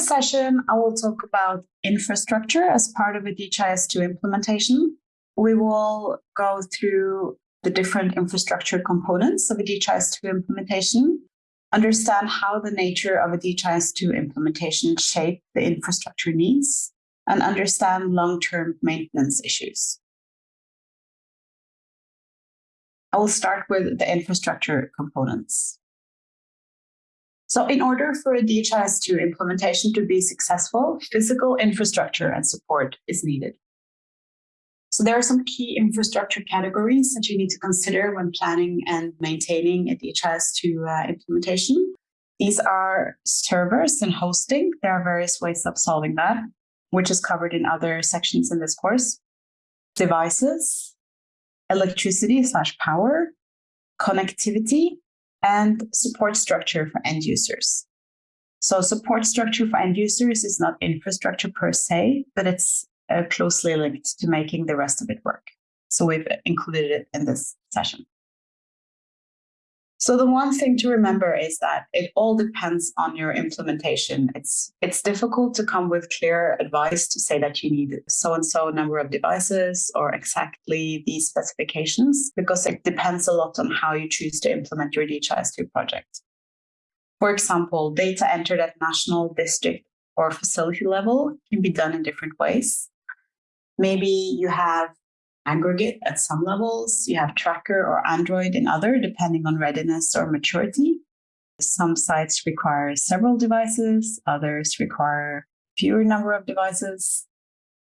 This session, I will talk about infrastructure as part of a DHIS2 implementation. We will go through the different infrastructure components of a DHIS2 implementation, understand how the nature of a DHIS2 implementation shape the infrastructure needs, and understand long-term maintenance issues. I will start with the infrastructure components. So in order for a DHIS2 implementation to be successful, physical infrastructure and support is needed. So there are some key infrastructure categories that you need to consider when planning and maintaining a DHIS2 uh, implementation. These are servers and hosting. There are various ways of solving that, which is covered in other sections in this course. Devices, electricity slash power, connectivity, and support structure for end users. So support structure for end users is not infrastructure per se, but it's uh, closely linked to making the rest of it work. So we've included it in this session. So the one thing to remember is that it all depends on your implementation. It's it's difficult to come with clear advice to say that you need so and so number of devices or exactly these specifications because it depends a lot on how you choose to implement your DHIS2 project. For example, data entered at national, district, or facility level can be done in different ways. Maybe you have aggregate at some levels. You have tracker or Android in other, depending on readiness or maturity. Some sites require several devices, others require fewer number of devices.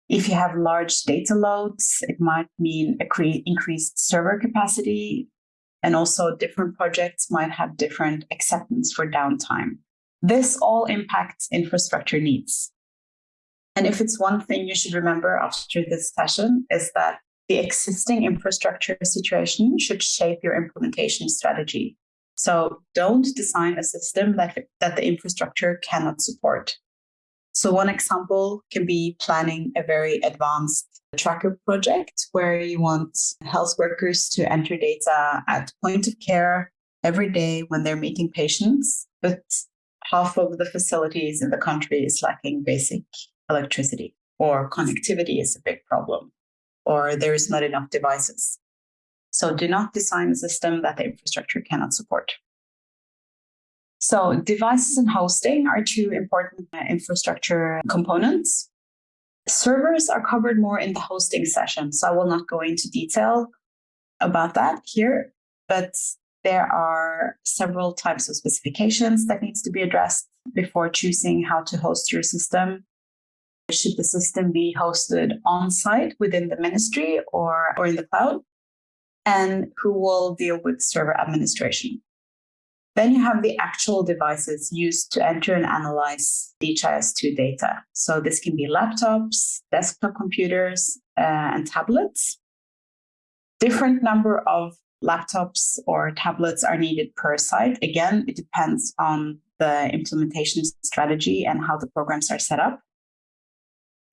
If you have large data loads, it might mean increased server capacity. And also different projects might have different acceptance for downtime. This all impacts infrastructure needs. And if it's one thing you should remember after this session is that the existing infrastructure situation should shape your implementation strategy. So don't design a system that, that the infrastructure cannot support. So one example can be planning a very advanced tracker project where you want health workers to enter data at point of care every day when they're meeting patients, but half of the facilities in the country is lacking basic electricity or connectivity is a big problem or there is not enough devices. So do not design a system that the infrastructure cannot support. So devices and hosting are two important uh, infrastructure components. Servers are covered more in the hosting session, so I will not go into detail about that here, but there are several types of specifications that needs to be addressed before choosing how to host your system. Should the system be hosted on site within the ministry or, or in the cloud? And who will deal with server administration? Then you have the actual devices used to enter and analyze DHIS2 data. So this can be laptops, desktop computers, uh, and tablets. Different number of laptops or tablets are needed per site. Again, it depends on the implementation strategy and how the programs are set up.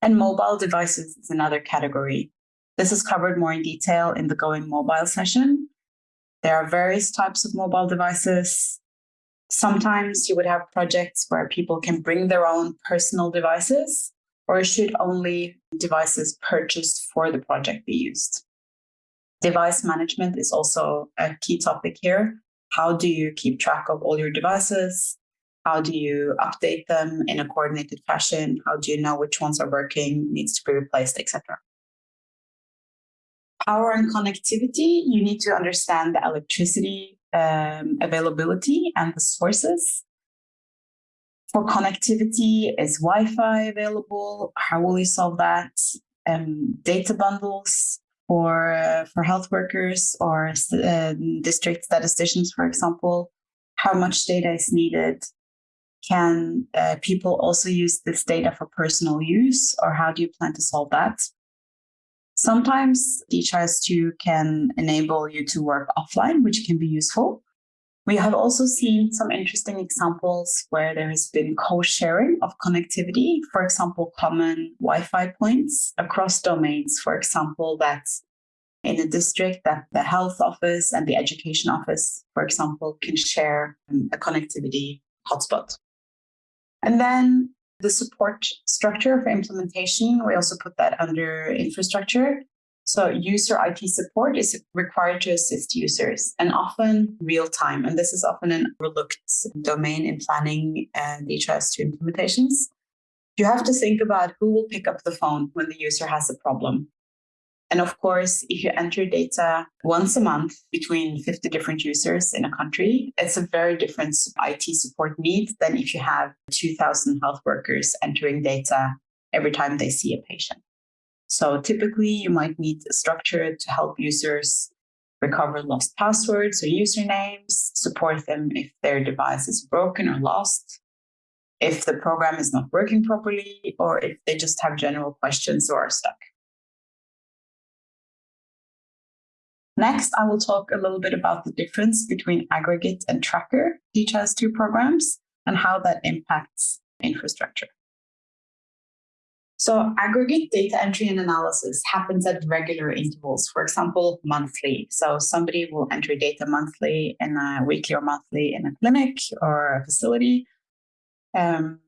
And mobile devices is another category. This is covered more in detail in the Going Mobile session. There are various types of mobile devices. Sometimes you would have projects where people can bring their own personal devices, or should only devices purchased for the project be used. Device management is also a key topic here. How do you keep track of all your devices? How do you update them in a coordinated fashion? How do you know which ones are working, needs to be replaced, etc. Power and connectivity, you need to understand the electricity um, availability and the sources. For connectivity, is Wi-Fi available? How will you solve that? Um, data bundles for uh, for health workers or uh, district statisticians, for example. How much data is needed? Can uh, people also use this data for personal use, or how do you plan to solve that? Sometimes DHIS2 can enable you to work offline, which can be useful. We have also seen some interesting examples where there has been co-sharing of connectivity, for example, common Wi-Fi points across domains, for example, that in a district that the health office and the education office, for example, can share um, a connectivity hotspot. And then the support structure for implementation, we also put that under infrastructure. So user IT support is required to assist users and often real time. And this is often an overlooked domain in planning and DHIS2 implementations. You have to think about who will pick up the phone when the user has a problem. And of course, if you enter data once a month between 50 different users in a country, it's a very different IT support need than if you have 2,000 health workers entering data every time they see a patient. So typically, you might need a structure to help users recover lost passwords or usernames, support them if their device is broken or lost, if the program is not working properly, or if they just have general questions or are stuck. Next, I will talk a little bit about the difference between aggregate and tracker DHIS2 programs and how that impacts infrastructure. So aggregate data entry and analysis happens at regular intervals, for example, monthly. So somebody will enter data monthly in a weekly or monthly in a clinic or a facility um,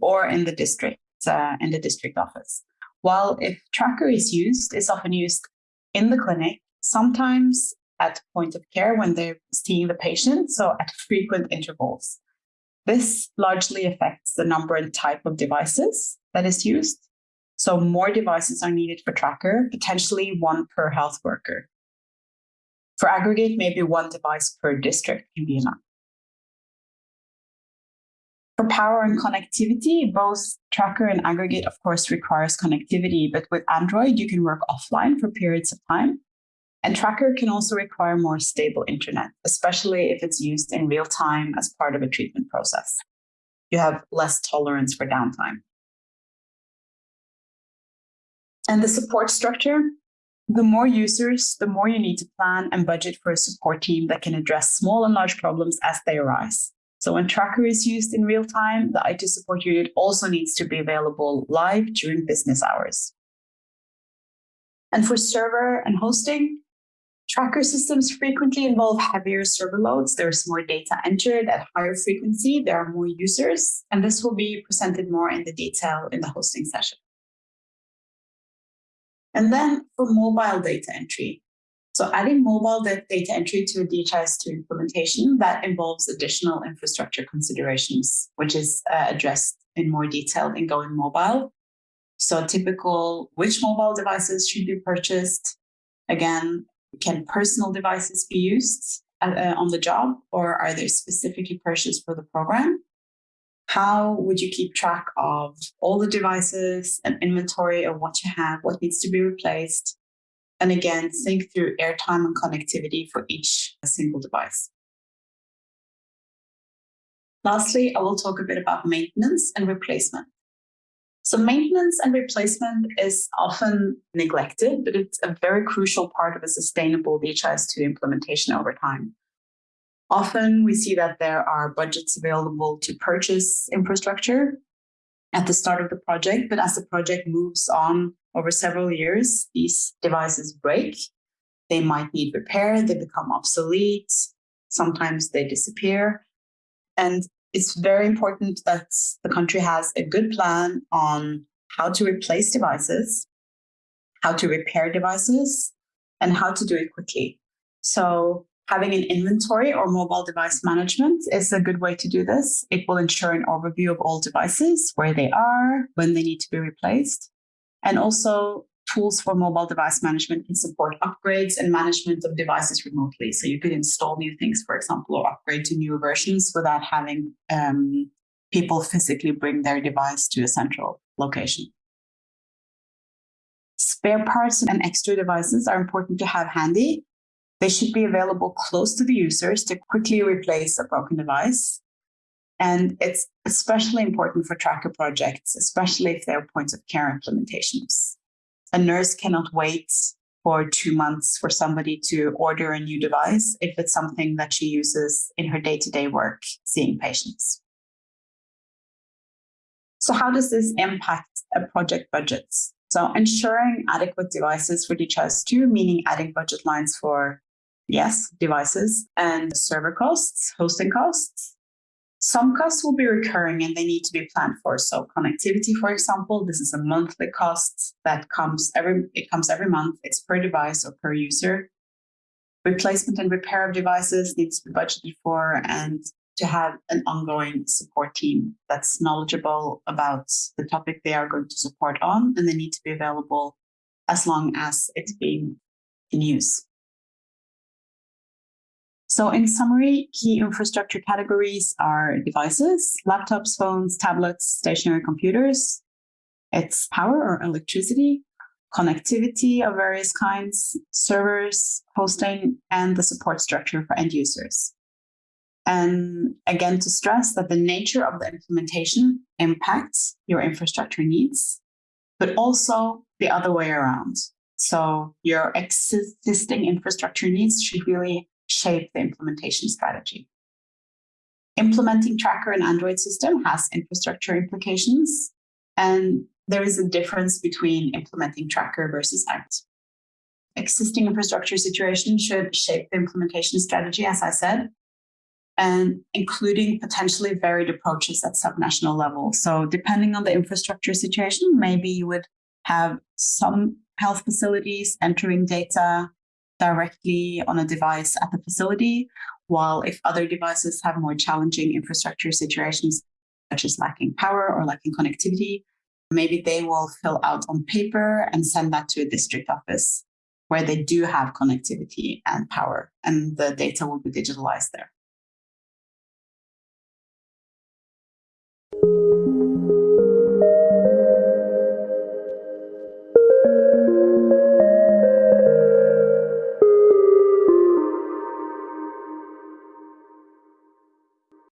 or in the district, uh, in the district office. While if tracker is used, it's often used in the clinic sometimes at point of care when they're seeing the patient, so at frequent intervals. This largely affects the number and type of devices that is used. So more devices are needed for tracker, potentially one per health worker. For aggregate, maybe one device per district can be enough. For power and connectivity, both tracker and aggregate, of course, requires connectivity, but with Android, you can work offline for periods of time. And Tracker can also require more stable internet, especially if it's used in real time as part of a treatment process. You have less tolerance for downtime. And the support structure, the more users, the more you need to plan and budget for a support team that can address small and large problems as they arise. So when Tracker is used in real time, the IT support unit also needs to be available live during business hours. And for server and hosting, Tracker systems frequently involve heavier server loads. There's more data entered at higher frequency. There are more users, and this will be presented more in the detail in the hosting session. And then for mobile data entry. So adding mobile data entry to a DHIS2 implementation, that involves additional infrastructure considerations, which is uh, addressed in more detail in going mobile. So typical, which mobile devices should be purchased? Again, can personal devices be used uh, uh, on the job or are they specifically purchased for the program? How would you keep track of all the devices and inventory of what you have, what needs to be replaced? And again, think through airtime and connectivity for each single device. Lastly, I will talk a bit about maintenance and replacement. So maintenance and replacement is often neglected, but it's a very crucial part of a sustainable DHIS2 implementation over time. Often we see that there are budgets available to purchase infrastructure at the start of the project, but as the project moves on over several years, these devices break. They might need repair, they become obsolete, sometimes they disappear. And it's very important that the country has a good plan on how to replace devices, how to repair devices, and how to do it quickly. So having an inventory or mobile device management is a good way to do this. It will ensure an overview of all devices, where they are, when they need to be replaced, and also tools for mobile device management can support upgrades and management of devices remotely. So you could install new things, for example, or upgrade to newer versions without having um, people physically bring their device to a central location. Spare parts and extra devices are important to have handy. They should be available close to the users to quickly replace a broken device. And it's especially important for tracker projects, especially if they're points of care implementations a nurse cannot wait for two months for somebody to order a new device if it's something that she uses in her day-to-day work seeing patients. So how does this impact a project budgets? So ensuring adequate devices for DHIS2, meaning adding budget lines for, yes, devices and server costs, hosting costs, Some costs will be recurring and they need to be planned for. So connectivity, for example, this is a monthly cost that comes every it comes every month. It's per device or per user. Replacement and repair of devices needs to be budgeted for and to have an ongoing support team that's knowledgeable about the topic they are going to support on, and they need to be available as long as it's being in use. So in summary, key infrastructure categories are devices, laptops, phones, tablets, stationary computers. It's power or electricity, connectivity of various kinds, servers, hosting, and the support structure for end users. And again, to stress that the nature of the implementation impacts your infrastructure needs, but also the other way around. So your existing infrastructure needs should really shape the implementation strategy. Implementing Tracker in Android system has infrastructure implications, and there is a difference between implementing Tracker versus out. Existing infrastructure situation should shape the implementation strategy, as I said, and including potentially varied approaches at subnational level. So depending on the infrastructure situation, maybe you would have some health facilities entering data directly on a device at the facility, while if other devices have more challenging infrastructure situations, such as lacking power or lacking connectivity, maybe they will fill out on paper and send that to a district office where they do have connectivity and power, and the data will be digitalized there.